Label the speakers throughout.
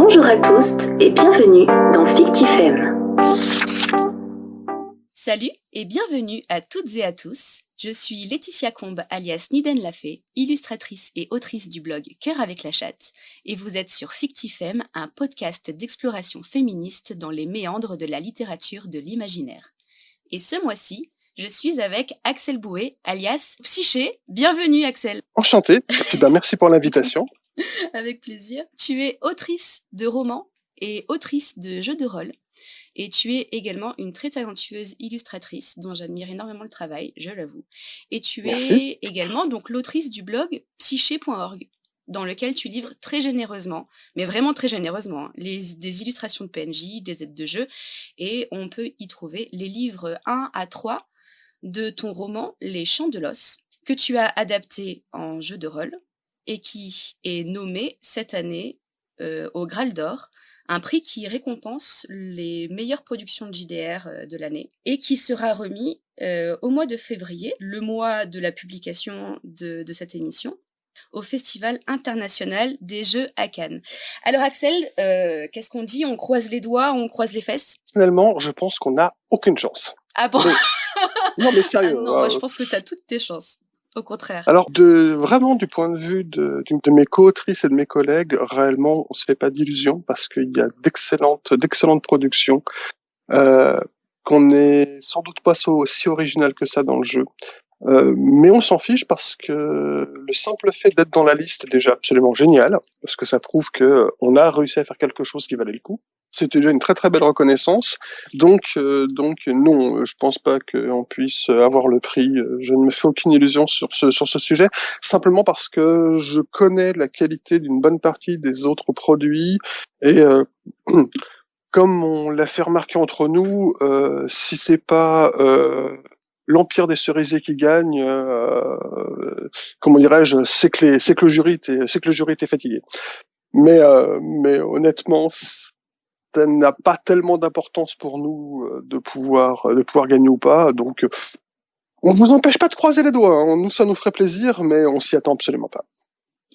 Speaker 1: Bonjour à tous et bienvenue dans Fictifem.
Speaker 2: Salut et bienvenue à toutes et à tous. Je suis Laetitia Combe alias Niden Lafay, illustratrice et autrice du blog Cœur avec la chatte, et vous êtes sur Fictifem, un podcast d'exploration féministe dans les méandres de la littérature de l'imaginaire. Et ce mois-ci, je suis avec Axel Bouet, alias Psyché. Bienvenue Axel.
Speaker 3: Enchanté, ben, merci pour l'invitation.
Speaker 2: avec plaisir. Tu es autrice de romans et autrice de jeux de rôle. Et tu es également une très talentueuse illustratrice dont j'admire énormément le travail, je l'avoue. Et tu es également donc l'autrice du blog psyché.org dans lequel tu livres très généreusement, mais vraiment très généreusement, hein, les, des illustrations de PNJ, des aides de jeu, et on peut y trouver les livres 1 à 3 de ton roman Les Chants de l'os, que tu as adapté en jeu de rôle, et qui est nommé cette année euh, au Graal d'Or, un prix qui récompense les meilleures productions de JDR euh, de l'année et qui sera remis euh, au mois de février, le mois de la publication de, cette émission, au Festival international des Jeux à Cannes. Alors Axel, qu'est-ce qu'on dit? On croise les doigts, on croise les fesses?
Speaker 3: Finalement, je pense qu'on n'a aucune chance.
Speaker 2: Ah bon?
Speaker 3: Non mais sérieux.
Speaker 2: Ah non, moi, je pense que tu as toutes tes chances. Au contraire.
Speaker 3: Alors, de, vraiment, du point de vue de, de, mes co-autrices et de mes collègues, réellement, on se fait pas d'illusions parce qu'il y a d'excellentes, d'excellentes productions, euh, qu'on n'est sans doute pas aussi original que ça dans le jeu. Euh, mais on s'en fiche parce que le simple fait d'être dans la liste est déjà absolument génial, parce que ça prouve que on a réussi à faire quelque chose qui valait le coup. C'était déjà une très très belle reconnaissance. Donc, euh, donc non, je pense pas qu'on puisse avoir le prix. Je ne me fais aucune illusion sur ce sur ce sujet, simplement parce que je connais la qualité d'une bonne partie des autres produits et euh, comme on l'a fait remarquer entre nous, euh, si c'est pas euh, l'empire des cerisiers qui gagne, euh, comment dirais-je, c'est que c'est que le jury était, c'est que le jury était fatigué. Mais euh, mais honnêtement, ça n'a pas tellement d'importance pour nous euh, de pouvoir de pouvoir gagner ou pas. Donc on vous empêche pas de croiser les doigts. Hein. Nous ça nous ferait plaisir, mais on s'y attend absolument pas.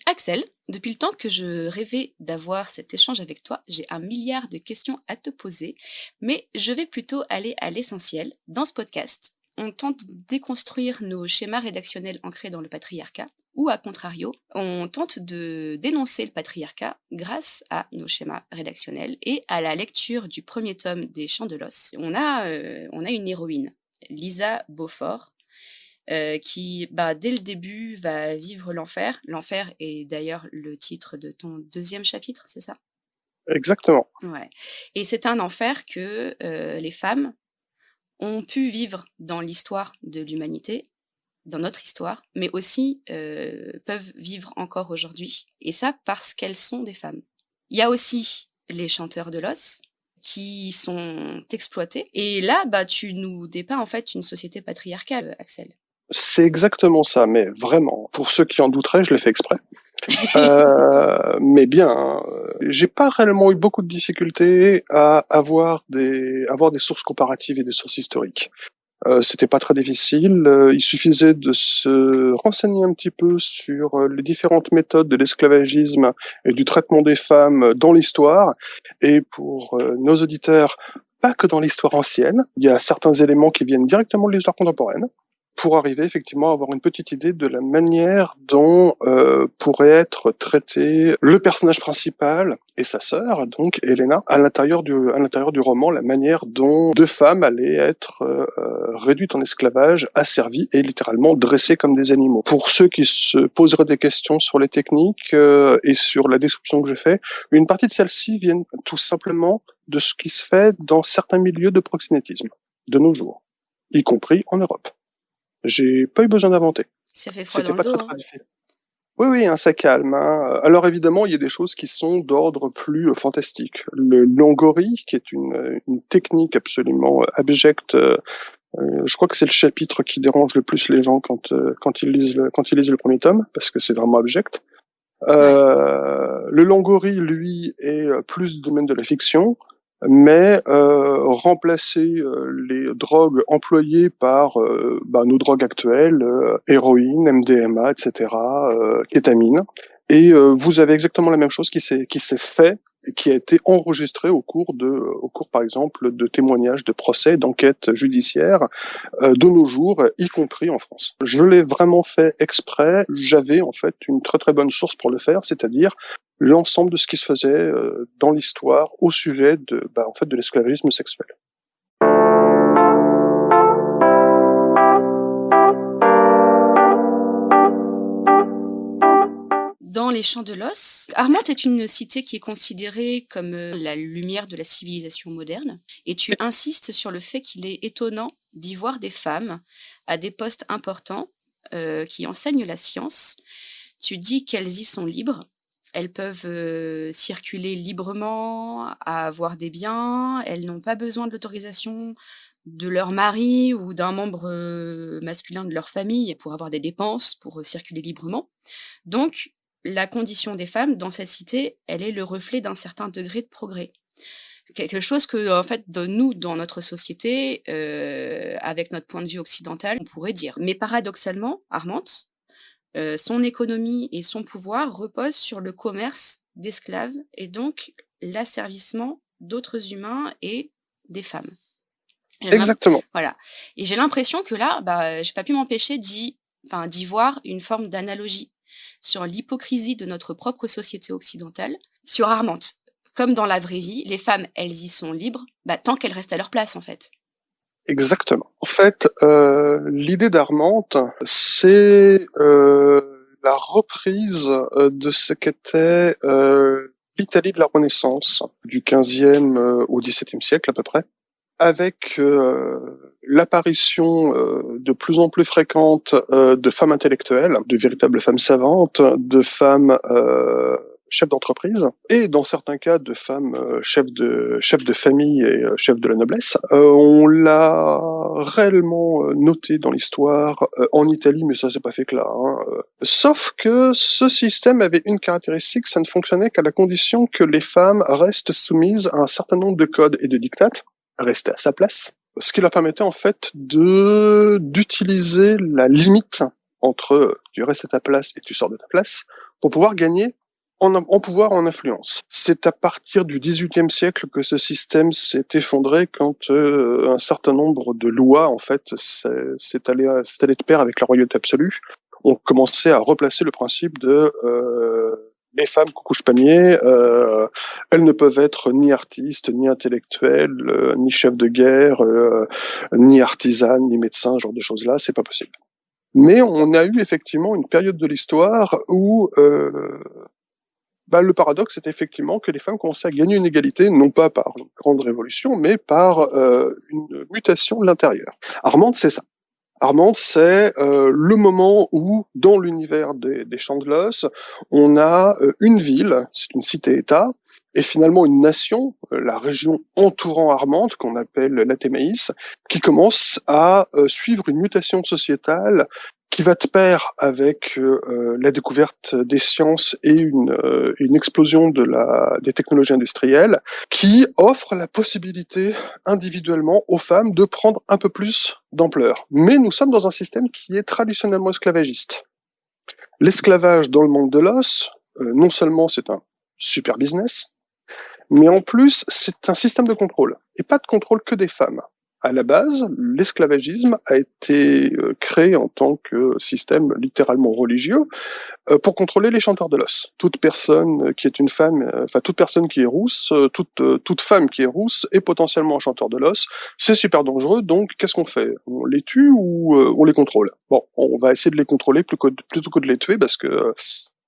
Speaker 2: Axel, depuis le temps que je rêvais d'avoir cet échange avec toi, j'ai un milliard de questions à te poser, mais je vais plutôt aller à l'essentiel dans ce podcast on tente de déconstruire nos schémas rédactionnels ancrés dans le patriarcat, ou à contrario, on tente de dénoncer le patriarcat grâce à nos schémas rédactionnels et à la lecture du premier tome des Chants de l'os. On a, euh, on a une héroïne, Lisa Beaufort, euh, qui, bah, dès le début, va vivre l'enfer. L'enfer est d'ailleurs le titre de ton deuxième chapitre, c'est ça?
Speaker 3: Exactement.
Speaker 2: Ouais. Et c'est un enfer que euh, les femmes ont pu vivre dans l'histoire de l'humanité, dans notre histoire, mais aussi euh, peuvent vivre encore aujourd'hui. Et ça parce qu'elles sont des femmes. Il y a aussi les chanteurs de l'os qui sont exploités. Et là, bah, tu nous dépeins en fait une société patriarcale, Axel.
Speaker 3: C'est exactement ça, mais vraiment. Pour ceux qui en douteraient, je l'ai fait exprès. euh, mais bien, hein, j'ai pas réellement eu beaucoup de difficultés à avoir des avoir des sources comparatives et des sources historiques. Euh, C'était pas très difficile. Euh, il suffisait de se renseigner un petit peu sur euh, les différentes méthodes de l'esclavagisme et du traitement des femmes dans l'histoire. Et pour euh, nos auditeurs, pas que dans l'histoire ancienne, il y a certains éléments qui viennent directement de l'histoire contemporaine pour arriver effectivement à avoir une petite idée de la manière dont euh, pourrait être traité le personnage principal et sa sœur, donc Elena, à l'intérieur du à l'intérieur du roman, la manière dont deux femmes allaient être euh, réduites en esclavage, asservies et littéralement dressées comme des animaux. Pour ceux qui se poseraient des questions sur les techniques euh, et sur la description que j'ai fait, une partie de celles-ci viennent tout simplement de ce qui se fait dans certains milieux de proxénétisme de nos jours, y compris en Europe. J'ai pas eu besoin d'inventer.
Speaker 2: Ça fait froid dans le dos. Hein.
Speaker 3: Oui, oui, hein, ça calme. Hein. Alors évidemment, il y a des choses qui sont d'ordre plus euh, fantastique. Le longori, qui est une, une technique absolument euh, abjecte, euh, je crois que c'est le chapitre qui dérange le plus les gens quand quand ils lisent le, quand ils lisent le premier tome, parce que c'est vraiment abject. Le longori, lui, est plus du domaine de la fiction mais euh, remplacer euh, les drogues employées par euh, bah, nos drogues actuelles, euh, héroïne, MDMA, etc., kétamine. Et vous avez exactement la même chose qui s'est qui s'est fait qui a été enregistré au cours de, au cours par exemple de témoignages, de procès, d'enquêtes judiciaires euh, de nos jours, y compris en France. Je l'ai vraiment fait exprès. J'avais en fait une très très bonne source pour le faire, c'est-à-dire l'ensemble de ce qui se faisait euh, dans l'histoire au sujet de, bah, en fait, de l'esclavagisme sexuel.
Speaker 2: dans les champs de l'os. Armand est une cité qui est considérée comme euh, la lumière de la civilisation moderne, et tu insistes sur le fait qu'il est étonnant d'y voir des femmes à des postes importants euh, qui enseignent la science. Tu dis qu'elles y sont libres, elles peuvent euh, circuler librement, avoir des biens, elles n'ont pas besoin de l'autorisation de leur mari ou d'un membre masculin de leur famille pour avoir des dépenses, pour circuler librement. Donc, la condition des femmes dans cette cité, elle est le reflet d'un certain degré de progrès. Quelque chose que, en fait, nous, dans notre société, euh, avec notre point de vue occidental, on pourrait dire. Mais paradoxalement, Armante, euh, son économie et son pouvoir reposent sur le commerce d'esclaves et donc l'asservissement d'autres humains et des femmes.
Speaker 3: Exactement.
Speaker 2: Voilà. Et j'ai l'impression que là, bah, j'ai pas pu m'empêcher d'y, enfin, d'y voir une forme d'analogie sur l'hypocrisie de notre propre société occidentale, sur Armante. Comme dans la vraie vie, les femmes, elles y sont libres, bah, tant qu'elles restent à leur place, en fait.
Speaker 3: Exactement. En fait, euh, l'idée d'Armante, c'est euh, la reprise euh, de ce qu'était euh, l'Italie de la Renaissance, du 15e euh, au 17e siècle à peu près, avec euh, l'apparition de plus en plus fréquente de femmes intellectuelles, de véritables femmes savantes, de femmes chefs d'entreprise et dans certains cas de femmes chefs de chefs de famille et chefs de la noblesse. on l'a réellement noté dans l'histoire en Italie, mais ça s'est pas fait que là. Hein. Sauf que ce système avait une caractéristique, ça ne fonctionnait qu'à la condition que les femmes restent soumises à un certain nombre de codes et de dictates, rester à sa place, ce qui leur permettait en fait de d'utiliser la limite entre tu restes à ta place et tu sors de ta place pour pouvoir gagner en, pouvoir, en influence. C'est à partir du XVIIIe siècle que ce système s'est effondré quand euh, un certain nombre de lois en fait s'est allé, de pair avec la royauté absolue. On commençait à replacer le principe de euh, les femmes coucouches panier, euh, elles ne peuvent être ni artistes, ni intellectuelles, euh, ni chefs de guerre, ni artisanes, ni médecins, genre de choses-là, c'est pas possible. Mais on a eu effectivement une période de l'histoire où bah, le paradoxe est effectivement que les femmes commençaient à gagner une égalité, non pas par une grande révolution, mais par euh, une mutation de l'intérieur. Armande, c'est ça. Armand, c'est euh, le moment où, dans l'univers des, des champs de l'os, on a euh, une ville, c'est une cité-État, et finalement une nation, la région entourant Armande, qu'on appelle l'Athémaïs, qui commence à suivre une mutation sociétale qui va de pair avec euh, la découverte des sciences et une, euh, une explosion de la, des technologies industrielles, qui offre la possibilité individuellement aux femmes de prendre un peu plus d'ampleur. Mais nous sommes dans un système qui est traditionnellement esclavagiste. L'esclavage dans le monde de l'os, euh, non seulement c'est un super business, mais en plus c'est un système de contrôle, et pas de contrôle que des femmes à la base, l'esclavagisme a été euh, créé en tant que système littéralement religieux euh, pour contrôler les chanteurs de l'os. Toute personne qui est une femme, euh, enfin toute personne qui est rousse, toute toute femme qui est rousse est potentiellement un chanteur de l'os. C'est super dangereux. Donc qu'est-ce qu'on fait? On les tue ou on les contrôle? Bon, on va essayer de les contrôler plutôt que de les tuer parce que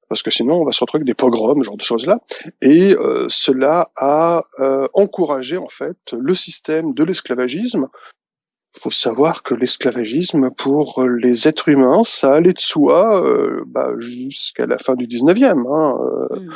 Speaker 3: parce que sinon on va se retrouver avec des pogroms, ce genre de choses-là. Et euh, cela a euh, encouragé en fait le système de l'esclavagisme. Il faut savoir que l'esclavagisme pour les êtres humains, ça allait de soi euh, bah, jusqu'à la fin du 19e. Hein, mmh.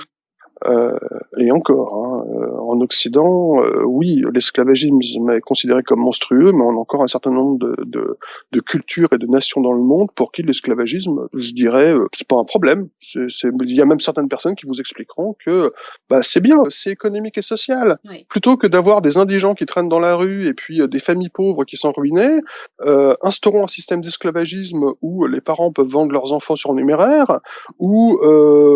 Speaker 3: Euh, et encore, hein, euh, en Occident, euh, oui, l'esclavagisme est considéré comme monstrueux, mais on a encore un certain nombre de, de, de cultures et de nations dans le monde pour qui l'esclavagisme, je dirais, c'est pas un problème. Il y a même certaines personnes qui vous expliqueront que bah, c'est bien, c'est économique et social. Plutôt que d'avoir des indigents qui traînent dans la rue et puis des familles pauvres qui sont ruinées, euh, instaurons un système d'esclavagisme où les parents peuvent vendre leurs enfants sur numéraire, où euh,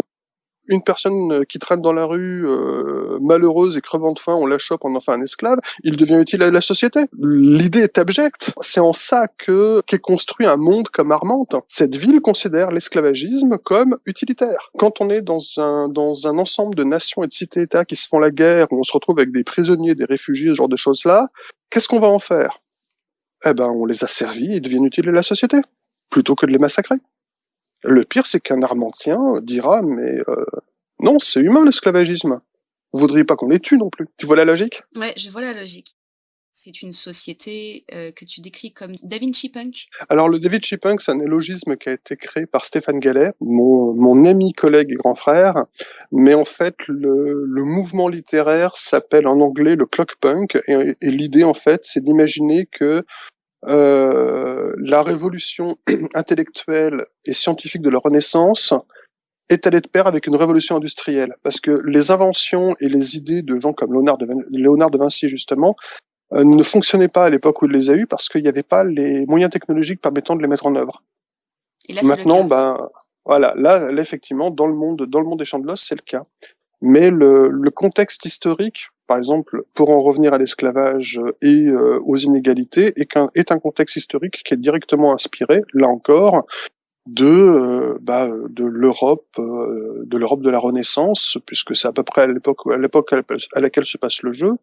Speaker 3: une personne qui traîne dans la rue euh, malheureuse et crevant de faim, on la chope, on en fait un esclave, il devient utile à la société. L'idée est abjecte. C'est en ça que qu'est construit un monde comme Armante. Cette ville considère l'esclavagisme comme utilitaire. Quand on est dans un dans un ensemble de nations et de cités-États qui se font la guerre, où on se retrouve avec des prisonniers, des réfugiés, ce genre de choses-là, qu'est-ce qu'on va en faire? Eh ben, on les a servis et ils deviennent utiles à la société, plutôt que de les massacrer. Le pire, c'est qu'un Armentien dira, mais euh, non, c'est humain l'esclavagisme. Vous voudriez pas qu'on les tue non plus. Tu vois la logique?
Speaker 2: Ouais, je vois la logique. C'est une société euh, que tu décris comme Da Vinci Punk.
Speaker 3: Alors le Da Vinci Punk, c'est un élogisme qui a été créé par Stéphane Gallet, mon, mon ami, collègue et grand frère. Mais en fait, le, le mouvement littéraire s'appelle en anglais le clock punk. Et, et l'idée, en fait, c'est d'imaginer que euh, la révolution intellectuelle et scientifique de la Renaissance est allée de pair avec une révolution industrielle, parce que les inventions et les idées de gens comme Léonard de, Vin Léonard de Vinci, justement, euh, ne fonctionnaient pas à l'époque où il les a eues, parce qu'il n'y avait pas les moyens technologiques permettant de les mettre en œuvre.
Speaker 2: Et là,
Speaker 3: Maintenant, ben, voilà, là, là, effectivement, dans le monde, dans le monde des champs de l'os, c'est le cas. Mais le, le contexte historique par exemple, pour en revenir à l'esclavage et euh, aux inégalités, est, un, est un contexte historique qui est directement inspiré, là encore, de euh, bah, de l'Europe euh, de l'Europe de la Renaissance puisque c'est à peu près à l'époque à l'époque à laquelle se passe le jeu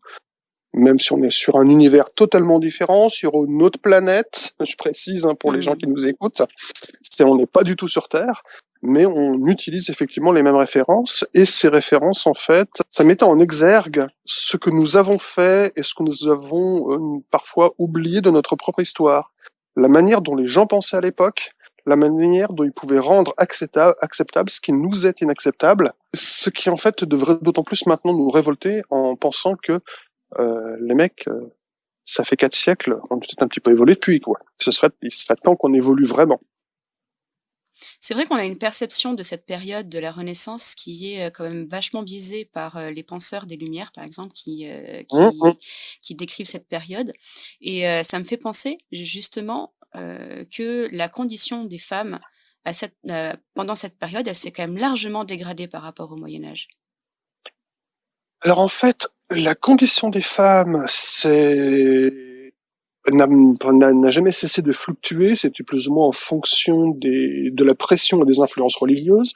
Speaker 3: même si on est sur un univers totalement différent sur une autre planète je précise hein, pour les gens mmh. qui nous écoutent c'est on n'est pas du tout sur Terre mais on utilise effectivement les mêmes références et ces références en fait ça met en exergue ce que nous avons fait et ce que nous avons euh, parfois oublié de notre propre histoire la manière dont les gens pensaient à l'époque la manière dont ils pouvaient rendre acceptable, acceptable ce qui nous est inacceptable, ce qui en fait devrait d'autant plus maintenant nous révolter en pensant que euh, les mecs, euh, ça fait quatre siècles, on a peut-être un petit peu évolué depuis quoi. Ce serait, il serait temps qu'on évolue vraiment.
Speaker 2: C'est vrai qu'on a une perception de cette période de la Renaissance qui est euh, quand même vachement biaisée par euh, les penseurs des Lumières, par exemple, qui, euh, qui, mmh, qui, décrivent cette période. Et ça me fait penser justement que la condition des femmes à cette, pendant cette période, elle s'est quand même largement dégradée par rapport au Moyen Âge.
Speaker 3: Alors en fait, la condition des femmes, c'est n'a jamais cessé de fluctuer, c'était plus ou moins en fonction des, de la pression et des influences religieuses.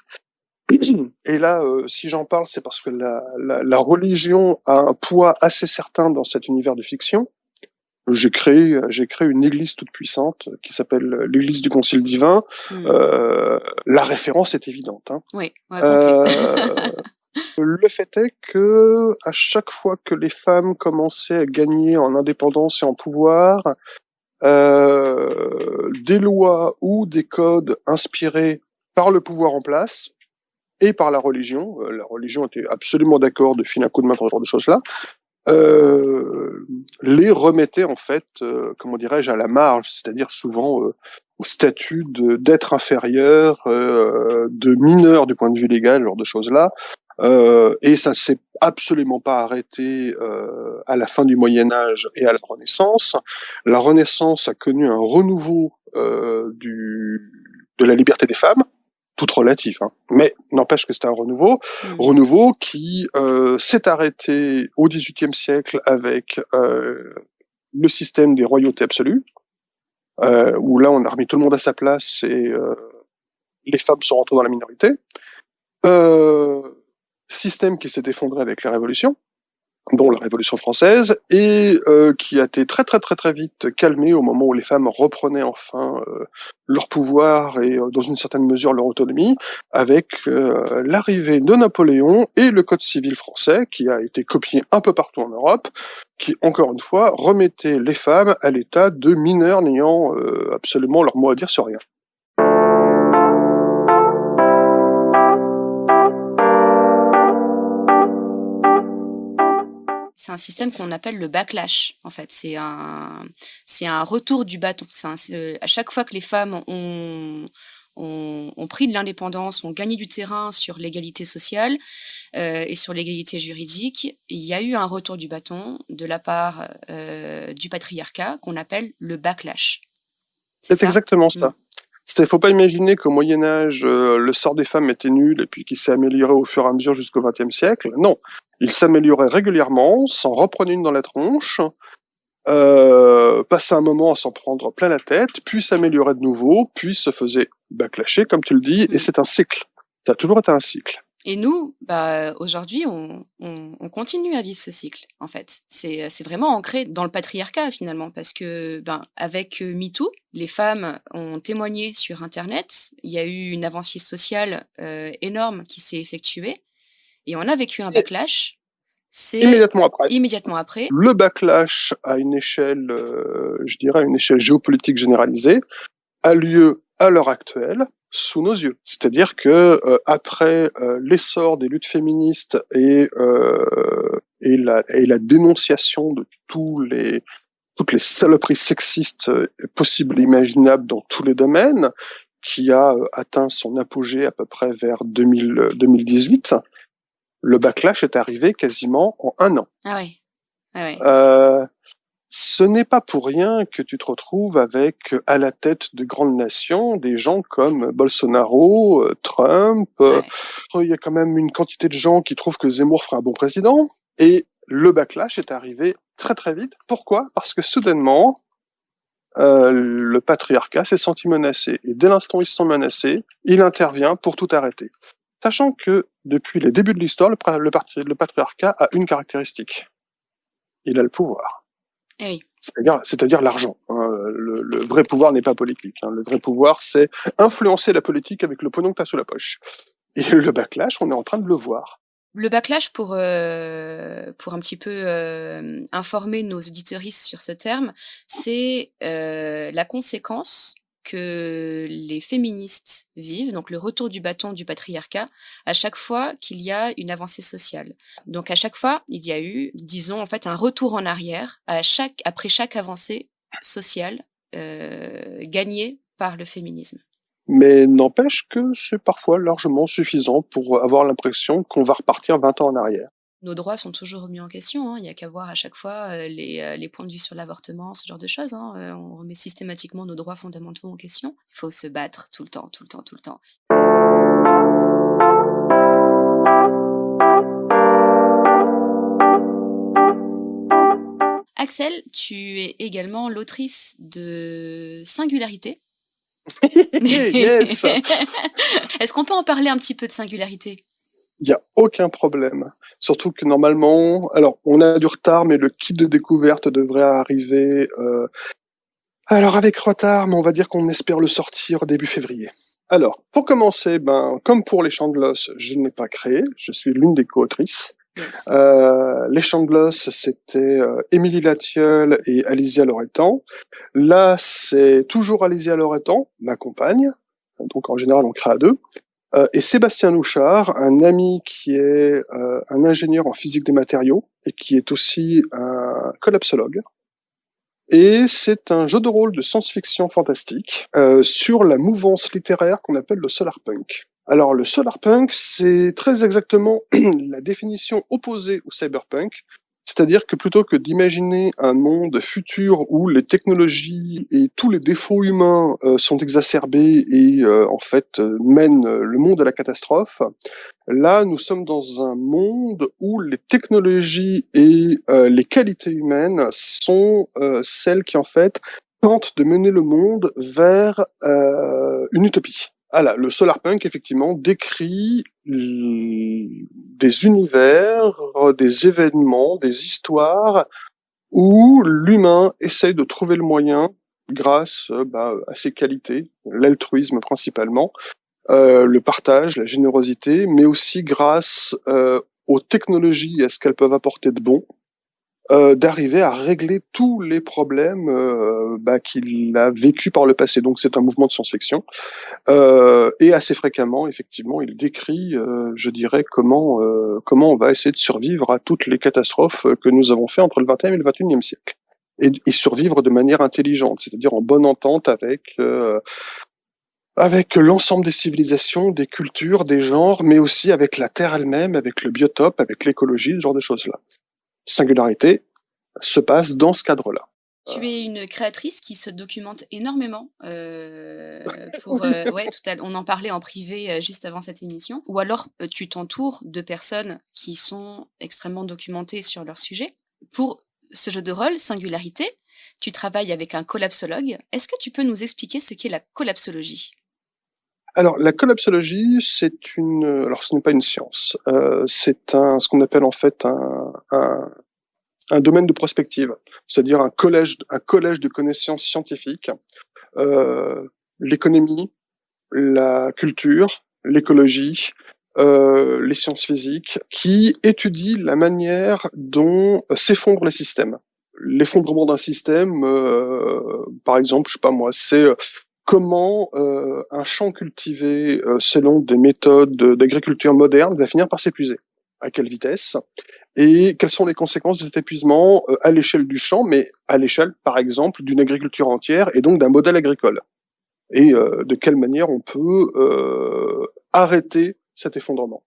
Speaker 3: Et là, euh, si j'en parle, c'est parce que la, la, la, religion a un poids assez certain dans cet univers de fiction. J'ai créé, j'ai créé une église toute puissante qui s'appelle l'église du Concile divin. Mmh. Euh, la référence est évidente. Hein.
Speaker 2: Oui. Ouais, euh,
Speaker 3: Le fait est que à chaque fois que les femmes commençaient à gagner en indépendance et en pouvoir, euh, des lois ou des codes inspirés par le pouvoir en place et par la religion, euh, la religion était absolument d'accord de filer un coup de main pour ce genre de choses-là, euh, les remettaient en fait, comment dirais-je, à la marge, c'est-à-dire souvent au statut d'être inférieur, de mineur du point de vue légal, ce genre de choses-là, euh, et ça s'est absolument pas arrêté euh, à la fin du Moyen Âge et à la Renaissance. La Renaissance a connu un renouveau euh, du, de la liberté des femmes, toute relative, hein. mais n'empêche que c'était un renouveau, mmh. renouveau qui euh, s'est arrêté au XVIIIe siècle avec euh, le système des royautés absolues, euh, où là on a remis tout le monde à sa place et les femmes sont rentrées dans la minorité. Euh, système qui s'est effondré avec les révolutions, dont la Révolution française, et euh, qui a été très très très très vite calmé au moment où les femmes reprenaient enfin euh, leur pouvoir et euh, dans une certaine mesure leur autonomie, avec l'arrivée de Napoléon et le Code civil français, qui a été copié un peu partout en Europe, qui encore une fois remettait les femmes à l'état de mineurs n'ayant absolument leur mot à dire sur rien.
Speaker 2: C'est un système qu'on appelle le backlash. En fait, c'est un, c'est un retour du bâton. C'est à chaque fois que les femmes ont, ont, ont pris de l'indépendance, ont gagné du terrain sur l'égalité sociale euh, et sur l'égalité juridique, il y a eu un retour du bâton de la part euh, du patriarcat qu'on appelle le backlash.
Speaker 3: C'est exactement ça. Mm. Il faut pas imaginer qu'au Moyen Âge, euh, le sort des femmes était nul et puis qu'il s'est amélioré au fur et à mesure jusqu'au XXe siècle. Non, il s'améliorait régulièrement, s'en reprenait une dans la tronche, euh, passait un moment à s'en prendre plein la tête, puis s'améliorait de nouveau, puis se faisait baclasher, comme tu le dis, et c'est un cycle. Ça a toujours été un cycle.
Speaker 2: Et nous, bah, aujourd'hui, on, on, on, continue à vivre ce cycle, en fait. C'est, vraiment ancré dans le patriarcat, finalement, parce que, ben, avec euh, MeToo, les femmes ont témoigné sur Internet, il y a eu une avancée sociale euh, énorme qui s'est effectuée, et on a vécu un backlash.
Speaker 3: C'est immédiatement après.
Speaker 2: Immédiatement après.
Speaker 3: Le backlash à une échelle, euh, je dirais, une échelle géopolitique généralisée, a lieu à l'heure actuelle sous nos yeux. C'est-à-dire que euh, après euh, l'essor des luttes féministes et euh, et la, et la dénonciation de tous les toutes les saloperies sexistes possibles et imaginables dans tous les domaines, qui a atteint son apogée à peu près vers 2000, 2018, le backlash est arrivé quasiment en un an.
Speaker 2: Ah oui. Ah oui.
Speaker 3: Euh, ce n'est pas pour rien que tu te retrouves avec à la tête de grandes nations des gens comme Bolsonaro, euh, Trump. Euh, il y a quand même une quantité de gens qui trouvent que Zemmour fera un bon président. Et le backlash est arrivé très très vite. Pourquoi? Parce que soudainement, euh, le patriarcat s'est senti menacé. Et dès l'instant où ils se sont menacés, il intervient pour tout arrêter. Sachant que depuis les débuts de l'histoire, le, le patriarcat a une caractéristique. Il a le pouvoir.
Speaker 2: Eh
Speaker 3: c'est-à-dire, l'argent. Hein. Le, vrai pouvoir n'est pas politique. Hein. Le vrai pouvoir, c'est influencer la politique avec le pognon que tu as sous la poche. Et le backlash, on est en train de le voir.
Speaker 2: Le backlash, pour, euh, pour un petit peu euh, informer nos auditoristes sur ce terme, c'est euh, la conséquence que les féministes vivent, donc le retour du bâton du patriarcat, à chaque fois qu'il y a une avancée sociale. Donc à chaque fois, il y a eu, disons en fait, un retour en arrière après chaque avancée sociale euh, gagnée par le féminisme.
Speaker 3: Mais n'empêche que c'est parfois largement suffisant pour avoir l'impression qu'on va repartir 20 ans en arrière
Speaker 2: nos droits sont toujours remis en question. Hein. Il n'y a qu'à voir à chaque fois euh, les, euh, les, points de vue sur l'avortement, ce genre de choses. Hein. Euh, on remet systématiquement nos droits fondamentaux en question. Il faut se battre tout le temps, tout le temps, tout le temps. Axel, tu es également l'autrice de Singularité.
Speaker 3: yes
Speaker 2: Est-ce qu'on peut en parler un petit peu de Singularité?
Speaker 3: Il n'y a aucun problème. Surtout que normalement, alors on a du retard, mais le kit de découverte devrait arriver. Euh, alors avec retard, mais on va dire qu'on espère le sortir début février. Alors, pour commencer, ben, comme pour les champs de gloss, je n'ai pas créé, je suis l'une des co-autrices. Euh, les gloss, c'était euh, Émilie Latieul et Alicia Loretan. Là, c'est toujours Alicia Loretan, ma compagne. Donc en général, on crée à deux. Euh, et Sébastien Louchard, un ami qui est euh, un ingénieur en physique des matériaux et qui est aussi un collapsologue. Et c'est un jeu de rôle de science-fiction fantastique euh, sur la mouvance littéraire qu'on appelle le solarpunk. Alors le solarpunk, c'est très exactement la définition opposée au cyberpunk, c'est-à-dire que plutôt que d'imaginer un monde futur où les technologies et tous les défauts humains euh, sont exacerbés et euh, en fait euh, mènent le monde à la catastrophe, là nous sommes dans un monde où les technologies et les qualités humaines sont celles qui en fait tentent de mener le monde vers une utopie. Ah le solarpunk, effectivement, décrit des univers, des événements, des histoires où l'humain essaye de trouver le moyen, grâce bah, à ses qualités, l'altruisme principalement, euh, le partage, la générosité, mais aussi grâce euh, aux technologies et à ce qu'elles peuvent apporter de bon, euh, d'arriver à régler tous les problèmes euh, bah, qu'il a vécu par le passé. Donc c'est un mouvement de science-fiction. Euh, et assez fréquemment, effectivement, il décrit, euh, je dirais, comment comment on va essayer de survivre à toutes les catastrophes que nous avons fait entre le 20e et le 21e siècle. Et, et survivre de manière intelligente, c'est-à-dire en bonne entente avec avec l'ensemble des civilisations, des cultures, des genres, mais aussi avec la Terre elle-même, avec le biotope, avec l'écologie, ce genre de choses-là singularité se passe dans ce cadre-là.
Speaker 2: Tu es une créatrice qui se documente énormément. Euh, pour, euh, ouais, tout à, on en parlait en privé euh, juste avant cette émission. Ou alors, tu t'entoures de personnes qui sont extrêmement documentées sur leur sujet. Pour ce jeu de rôle, Singularité, tu travailles avec un collapsologue. Est-ce que tu peux nous expliquer ce qu'est la collapsologie?
Speaker 3: Alors, la collapsologie, c'est une. Alors, ce n'est pas une science. Euh, c'est un, ce qu'on appelle en fait un, un, un domaine de prospective, c'est-à-dire un collège, un collège de connaissances scientifiques, euh, l'économie, la culture, l'écologie, euh, les sciences physiques, qui étudient la manière dont s'effondrent les systèmes. L'effondrement d'un système, euh, par exemple, je sais pas moi, c'est euh, comment euh, un champ cultivé euh, selon des méthodes d'agriculture moderne va finir par s'épuiser. À quelle vitesse? Et quelles sont les conséquences de cet épuisement euh, à l'échelle du champ, mais à l'échelle, par exemple, d'une agriculture entière et donc d'un modèle agricole? Et de quelle manière on peut arrêter cet effondrement?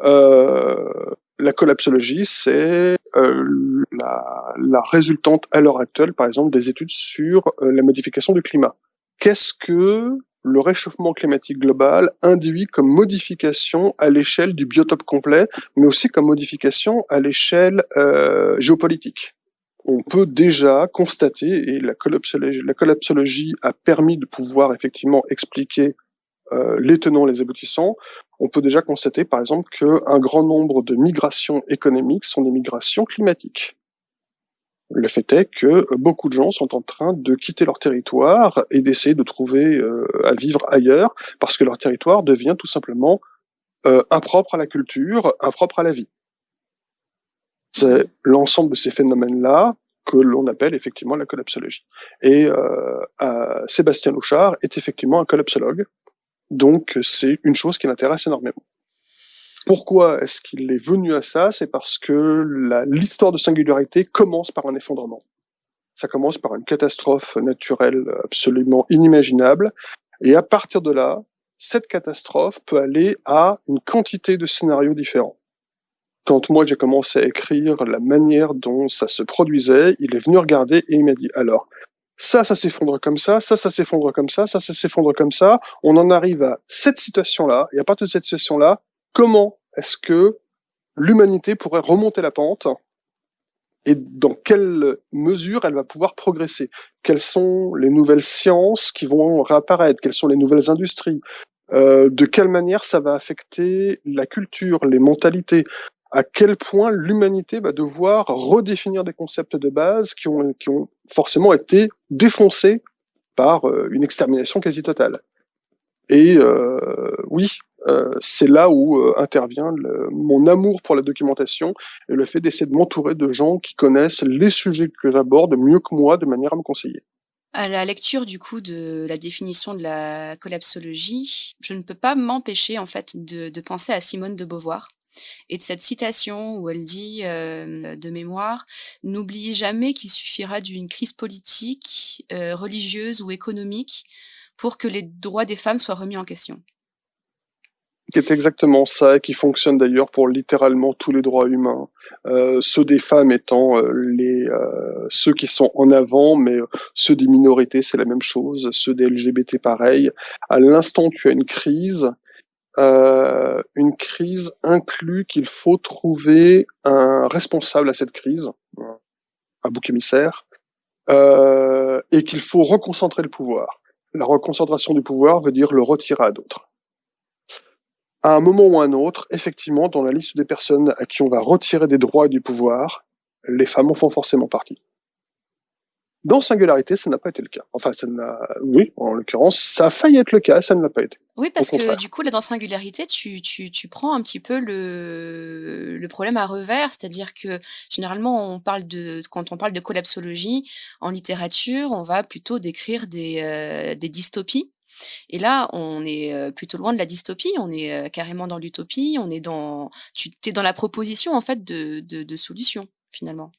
Speaker 3: la collapsologie, c'est la, la, résultante à l'heure actuelle, par exemple, des études sur la modification du climat. Qu'est-ce que le réchauffement climatique global induit comme modification à l'échelle du biotope complet, mais aussi comme modification à l'échelle euh, géopolitique? On peut déjà constater, et la collapsologie, la collapsologie a permis de pouvoir effectivement expliquer euh, les tenants, les aboutissants, on peut déjà constater par exemple qu'un grand nombre de migrations économiques sont des migrations climatiques. Le fait est que beaucoup de gens sont en train de quitter leur territoire et d'essayer de trouver euh, à vivre ailleurs parce que leur territoire devient tout simplement euh, impropre à la culture, impropre à la vie. C'est l'ensemble de ces phénomènes-là que l'on appelle effectivement la collapsologie. Et euh, Sébastien Louchard est effectivement un collapsologue, donc c'est une chose qui l'intéresse énormément. Pourquoi est-ce qu'il est venu à ça? C'est parce que l'histoire de singularité commence par un effondrement. Ça commence par une catastrophe naturelle absolument inimaginable. Et à partir de là, cette catastrophe peut aller à une quantité de scénarios différents. Quand moi j'ai commencé à écrire la manière dont ça se produisait, il est venu regarder et il m'a dit alors ça, ça s'effondre comme ça, ça, ça s'effondre comme ça, ça, ça s'effondre comme ça. On en arrive à cette situation-là, et à partir de cette situation-là, comment est-ce que l'humanité pourrait remonter la pente et dans quelle mesure elle va pouvoir progresser? Quelles sont les nouvelles sciences qui vont réapparaître? Quelles sont les nouvelles industries? Euh, De quelle manière ça va affecter la culture, les mentalités? À quel point l'humanité va devoir redéfinir des concepts de base qui ont, forcément été défoncés par euh, une extermination quasi totale? Et euh, oui, euh, c'est là où euh, intervient mon amour pour la documentation et le fait d'essayer de m'entourer de gens qui connaissent les sujets que j'aborde mieux que moi de manière à me conseiller.
Speaker 2: À la lecture du coup de la définition de la collapsologie, je ne peux pas m'empêcher en fait de, penser à Simone de Beauvoir et de cette citation où elle dit euh, de mémoire N'oubliez jamais qu'il suffira d'une crise politique, religieuse ou économique pour que les droits des femmes soient remis en question
Speaker 3: qui est exactement ça, qui fonctionne d'ailleurs pour littéralement tous les droits humains. Euh, ceux des femmes étant euh, les euh, ceux qui sont en avant, mais euh, ceux des minorités c'est la même chose, ceux des LGBT pareil. À l'instant tu as une crise, euh, une crise inclut qu'il faut trouver un responsable à cette crise, un bouc émissaire, et qu'il faut reconcentrer le pouvoir. La reconcentration du pouvoir veut dire le retirer à d'autres à un moment ou à un autre, effectivement, dans la liste des personnes à qui on va retirer des droits et du pouvoir, les femmes en font forcément partie. Dans Singularité, ça n'a pas été le cas. Enfin, ça n'a, oui, en l'occurrence, ça a failli être le cas, ça ne l'a pas été.
Speaker 2: Oui, parce que du coup, là, dans Singularité, tu, tu, tu prends un petit peu le, le problème à revers, c'est-à-dire que généralement, on parle de, quand on parle de collapsologie en littérature, on va plutôt décrire des, euh, des dystopies et là, on est plutôt loin de la dystopie, on est carrément dans l'utopie, on est dans, tu es dans la proposition en fait de, de, de solutions finalement.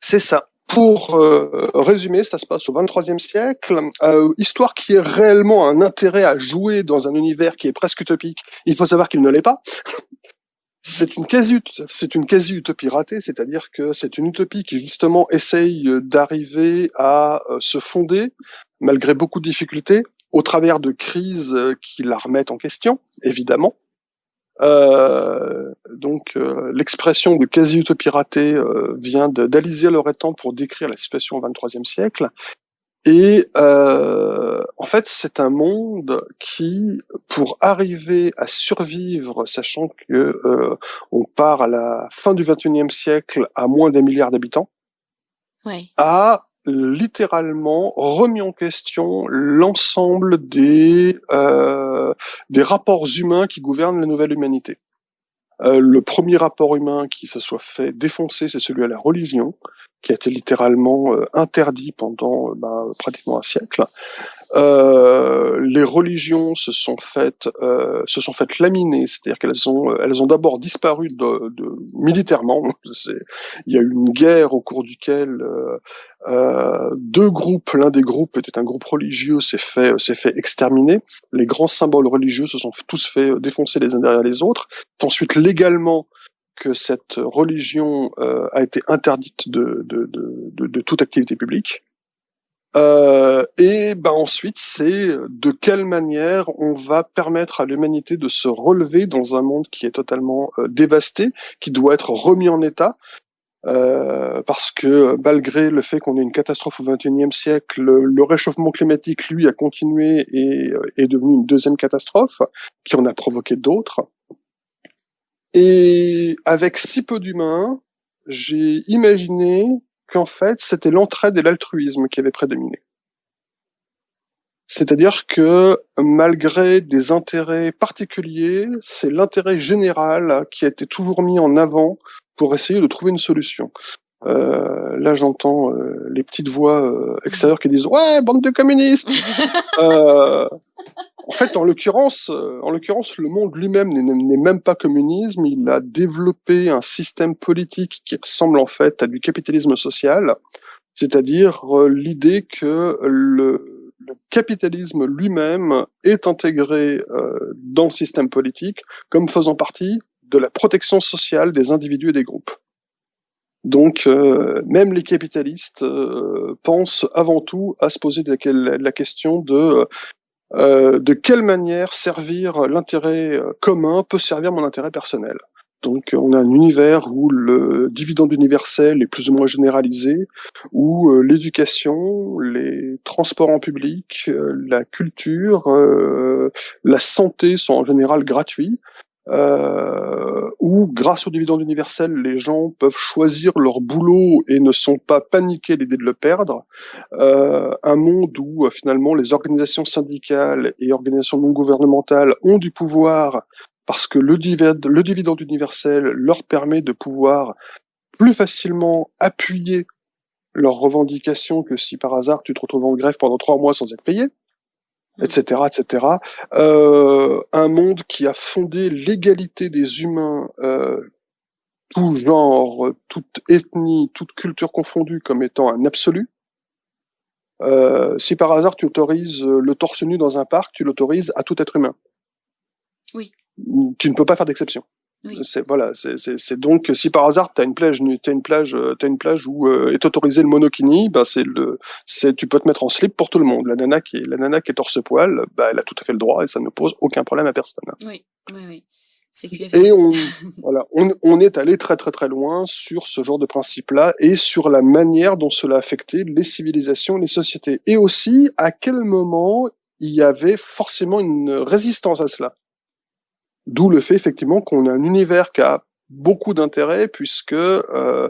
Speaker 3: C'est ça. Pour euh, résumer, ça se passe au 23e siècle, euh, histoire qui est réellement un intérêt à jouer dans un univers qui est presque utopique. Il faut savoir qu'il ne l'est pas. C'est une quasi, c'est une quasi utopie ratée, c'est-à-dire que c'est une utopie qui justement essaye d'arriver à euh, se fonder, malgré beaucoup de difficultés, au travers de crises euh, qui la remettent en question, évidemment. Euh, donc l'expression de quasi-utopie ratée vient d'Alizia Loretan pour décrire la situation au XXIIIe siècle. Et euh, en fait, c'est un monde qui, pour arriver à survivre, sachant que euh, on part à la fin du XXIe siècle à moins d'un milliard d'habitants, a littéralement remis en question l'ensemble des euh, des rapports humains qui gouvernent la nouvelle humanité. Euh, le premier rapport humain qui se soit fait défoncer, c'est celui à la religion qui a été littéralement euh, interdit pendant euh, ben, pratiquement un siècle. Euh, les religions se sont faites se sont faites laminer, c'est-à-dire qu'elles ont elles ont d'abord disparu militairement. Il y a eu une guerre au cours duquel deux groupes, l'un des groupes était un groupe religieux, s'est fait s'est fait exterminer. Les grands symboles religieux se sont tous fait défoncer les uns derrière les autres. Ensuite, légalement, que cette religion euh, a été interdite de, de, de, de, toute activité publique. Euh, et ben ensuite, c'est de quelle manière on va permettre à l'humanité de se relever dans un monde qui est totalement euh, dévasté, qui doit être remis en état, euh, parce que malgré le fait qu'on ait une catastrophe au XXIe siècle, le, réchauffement climatique, lui, a continué et euh, est devenu une deuxième catastrophe, qui en a provoqué d'autres. Et avec si peu d'humains, j'ai imaginé qu'en fait, c'était l'entraide et l'altruisme qui avaient prédominé. C'est-à-dire que malgré des intérêts particuliers, c'est l'intérêt général qui a été toujours mis en avant pour essayer de trouver une solution. Euh, là, j'entends euh, les petites voix euh, extérieures qui disent ouais, bande de communistes. euh, en fait, en l'occurrence, euh, en l'occurrence, le monde lui-même n'est même pas communisme. Il a développé un système politique qui ressemble en fait à du capitalisme social, c'est-à-dire euh, l'idée que le, le, capitalisme lui-même est intégré euh, dans le système politique comme faisant partie de la protection sociale des individus et des groupes. Donc, euh, même les capitalistes euh, pensent avant tout à se poser la, question de euh, de quelle manière servir l'intérêt commun peut servir mon intérêt personnel. Donc on a un univers où le dividende universel est plus ou moins généralisé, où l'éducation, les transports en public, la culture, la santé sont en général gratuits, euh, où grâce au dividende universel, les gens peuvent choisir leur boulot et ne sont pas paniqués l'idée de le perdre. Euh, un monde où euh, finalement les organisations syndicales et organisations non gouvernementales ont du pouvoir parce que le, dividende, le dividende universel leur permet de pouvoir plus facilement appuyer leurs revendications que si par hasard tu te retrouves en grève pendant trois mois sans être payé etc., etc. Euh, un monde qui a fondé l'égalité des humains, euh, tout genre, toute ethnie, toute culture confondue, comme étant un absolu. Euh, si par hasard tu autorises le torse nu dans un parc, tu l'autorises à tout être humain.
Speaker 2: Oui.
Speaker 3: Tu ne peux pas faire d'exception. C'est voilà, c'est donc si par hasard tu as une plage, as une plage, euh, as une plage où euh, est autorisé le monokini, bah c'est le, c'est tu peux te mettre en slip pour tout le monde. La nana qui est la nana qui est torse poil, bah elle a tout à fait le droit et ça ne pose aucun problème à personne.
Speaker 2: Oui, oui, oui.
Speaker 3: Et on, voilà, on, on, est allé très très très loin sur ce genre de principe-là et sur la manière dont cela affectait les civilisations, les sociétés, et aussi à quel moment il y avait forcément une résistance à cela? D'où le fait effectivement qu'on a un univers qui a beaucoup d'intérêt puisque euh,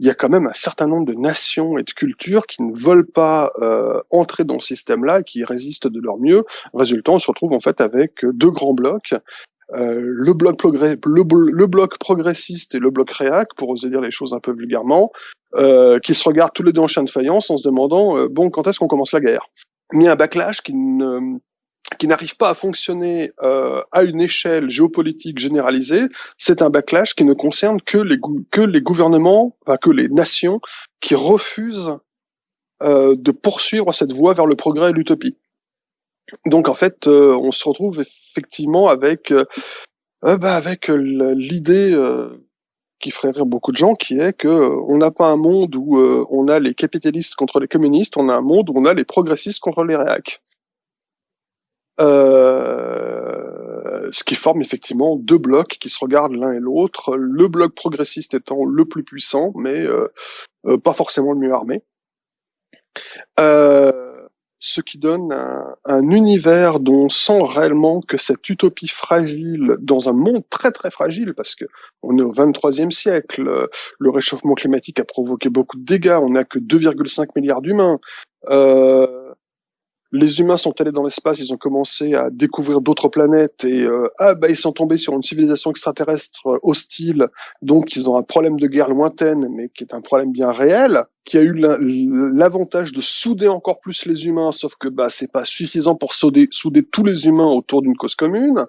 Speaker 3: il y a quand même un certain nombre de nations et de cultures qui ne veulent pas euh, entrer dans ce système-là et qui résistent de leur mieux. Résultat, on se retrouve en fait avec deux grands blocs. Euh, le, bloc progressiste et le bloc réac, pour oser dire les choses un peu vulgairement, euh, qui se regardent tous les deux en chien de faïence en se demandant euh, bon quand est-ce qu'on commence la guerre? Mais un backlash qui ne qui n'arrive pas à fonctionner euh, à une échelle géopolitique généralisée, c'est un backlash qui ne concerne que les, que les gouvernements, enfin, que les nations qui refusent euh, de poursuivre cette voie vers le progrès et l'utopie. Donc en fait, euh, on se retrouve effectivement avec euh, euh, bah, Avec l'idée qui ferait rire beaucoup de gens, qui est que on n'a pas un monde où on a les capitalistes contre les communistes, on a un monde où on a les progressistes contre les réacs. Euh, ce qui forme effectivement deux blocs qui se regardent l'un et l'autre, le bloc progressiste étant le plus puissant, mais euh, euh, pas forcément le mieux armé. ce qui donne un, un, univers dont on sent réellement que cette utopie fragile, dans un monde très très fragile, parce que on est au 23e siècle, le réchauffement climatique a provoqué beaucoup de dégâts, on n'a que 2,5 milliards d'humains. Euh, les humains sont allés dans l'espace, ils ont commencé à découvrir d'autres planètes et euh, ah bah ils sont tombés sur une civilisation extraterrestre euh, hostile, donc ils ont un problème de guerre lointaine, mais qui est un problème bien réel, qui a eu l'avantage de souder encore plus les humains, sauf que bah c'est pas suffisant pour souder, souder tous les humains autour d'une cause commune.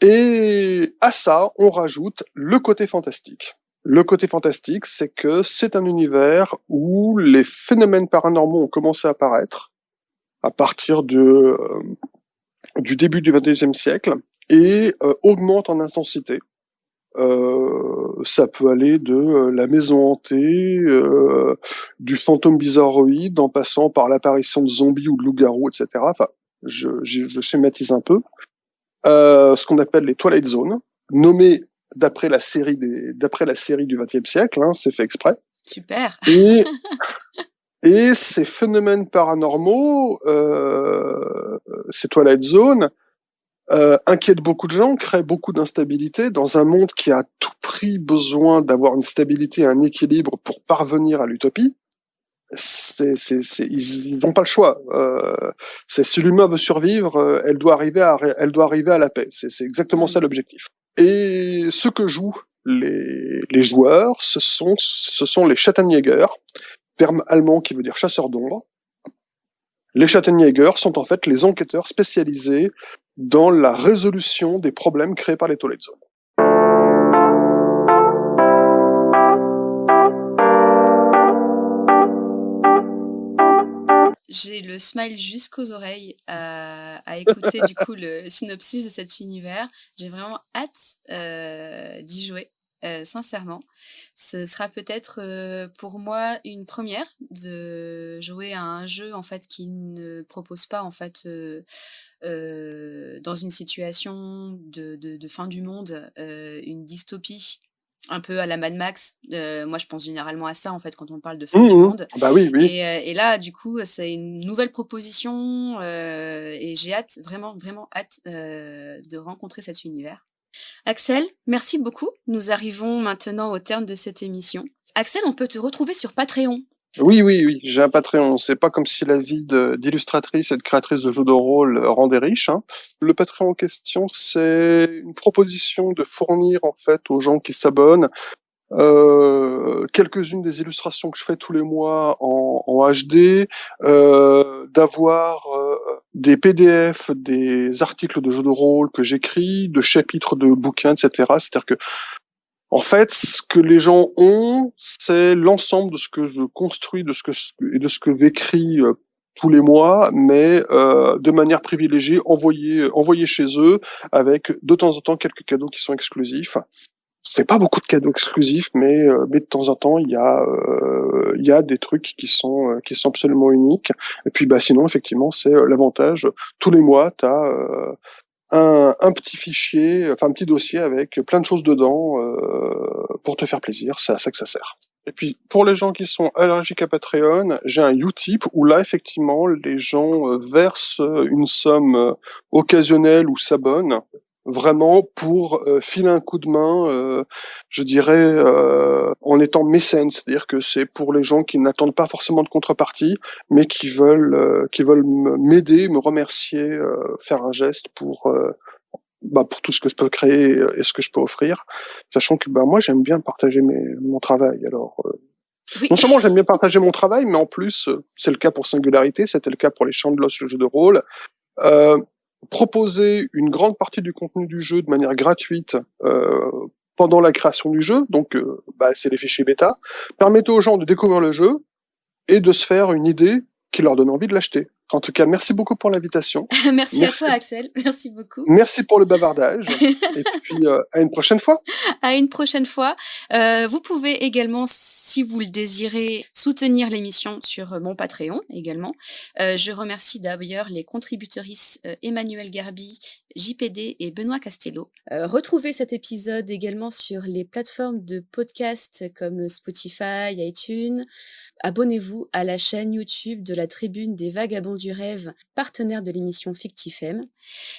Speaker 3: Et à ça, on rajoute le côté fantastique. Le côté fantastique, c'est que c'est un univers où les phénomènes paranormaux ont commencé à apparaître à partir de, euh, du début du XXe siècle et euh, augmente en intensité. Euh, ça peut aller de la maison hantée, du fantôme bizarroïde, en passant par l'apparition de zombies ou de loups-garous, etc. Enfin, je, je, schématise un peu. ce qu'on appelle les Twilight Zones, nommées d'après la série des, d'après la série du XXe siècle, hein, c'est fait exprès.
Speaker 2: Super.
Speaker 3: Et Et ces phénomènes paranormaux, euh, ces Twilight Zone, euh, inquiètent beaucoup de gens, créent beaucoup d'instabilité dans un monde qui a à tout prix besoin d'avoir une stabilité, un équilibre pour parvenir à l'utopie. Ils n'ont pas le choix. Euh, si l'humain veut survivre, euh, elle doit arriver à, elle doit arriver à la paix. C'est, exactement ça l'objectif. Et ce que jouent les, les joueurs, ce sont, ce sont les Schattenjäger, terme allemand qui veut dire chasseur d'ombre. Les Schattenjäger sont en fait les enquêteurs spécialisés dans la résolution des problèmes créés par les Twilight Zone.
Speaker 2: J'ai le smile jusqu'aux oreilles à, écouter du coup le synopsis de cet univers. J'ai vraiment hâte euh, d'y jouer. Euh, sincèrement. Ce sera peut-être euh, pour moi une première de jouer à un jeu en fait qui ne propose pas en fait euh, dans une situation de, fin du monde une dystopie un peu à la Mad Max. moi, je pense généralement à ça, en fait, quand on parle de fin
Speaker 3: mmh,
Speaker 2: du monde.
Speaker 3: Bah oui, oui.
Speaker 2: Et, et là, du coup, c'est une nouvelle proposition et j'ai hâte, vraiment, vraiment hâte de rencontrer cet univers. Axel, merci beaucoup. Nous arrivons maintenant au terme de cette émission. Axel, on peut te retrouver sur Patreon.
Speaker 3: Oui, oui, oui, j'ai un Patreon. C'est pas comme si la vie d'illustratrice et de créatrice de jeux de rôle rendait riche. Hein. Le Patreon en question, c'est une proposition de fournir en fait aux gens qui s'abonnent euh, quelques-unes des illustrations que je fais tous les mois en, en HD, euh, d'avoir euh, des PDF, des articles de jeux de rôle que j'écris, de chapitres de bouquins, etc. C'est-à-dire que, en fait, ce que les gens ont, c'est l'ensemble de ce que je construis, de ce que et de ce que j'écris euh, tous les mois, mais euh, de manière privilégiée, envoyé, envoyé chez eux, avec de temps en temps quelques cadeaux qui sont exclusifs c'est pas beaucoup de cadeaux exclusifs, mais, euh, mais de temps en temps, il y a, euh, y a des trucs qui sont, euh, qui sont absolument uniques. Et puis, bah, sinon, effectivement, c'est l'avantage. Tous les mois, tu as un, un, petit fichier, enfin un petit dossier avec plein de choses dedans pour te faire plaisir. C'est à ça que ça sert. Et puis, pour les gens qui sont allergiques à Patreon, j'ai un Utip où là, effectivement, les gens versent une somme occasionnelle ou s'abonnent vraiment pour euh, filer un coup de main, euh, je dirais, euh, en étant mécène, c'est-à-dire que c'est pour les gens qui n'attendent pas forcément de contrepartie, mais qui veulent, qui veulent m'aider, me remercier, faire un geste pour, bah, pour tout ce que je peux créer et ce que je peux offrir, sachant que bah, moi j'aime bien partager mes, mon travail. Alors Non seulement j'aime bien partager mon travail, mais en plus, c'est le cas pour Singularité, c'était le cas pour les Champs de l'Os, le jeu de rôle. Euh, proposer une grande partie du contenu du jeu de manière gratuite euh, pendant la création du jeu, donc euh, bah, c'est les fichiers bêta, permettait aux gens de découvrir le jeu et de se faire une idée qui leur donne envie de l'acheter. En tout cas, merci beaucoup pour l'invitation.
Speaker 2: merci, à toi, Axel. Merci beaucoup.
Speaker 3: Merci pour le bavardage. et puis, euh, à une prochaine fois.
Speaker 2: À une prochaine fois. Euh, vous pouvez également, si vous le désirez, soutenir l'émission sur mon Patreon également. Euh, je remercie d'ailleurs les contributrices Emmanuel Garbi, JPD et Benoît Castello. retrouvez cet épisode également sur les plateformes de podcast comme Spotify, iTunes. Abonnez-vous à la chaîne YouTube de la Tribune des Vagabonds du Rêve, partenaire de l'émission Fictifem.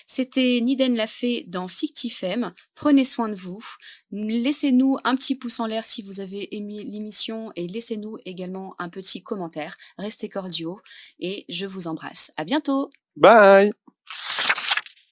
Speaker 2: C'était Niden Lafay dans Fictifem. Prenez soin de vous. Laissez-nous un petit pouce en l'air si vous avez aimé l'émission et laissez-nous également un petit commentaire. Restez cordiaux et je vous embrasse. À bientôt!
Speaker 3: Bye!